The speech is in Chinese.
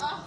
啊，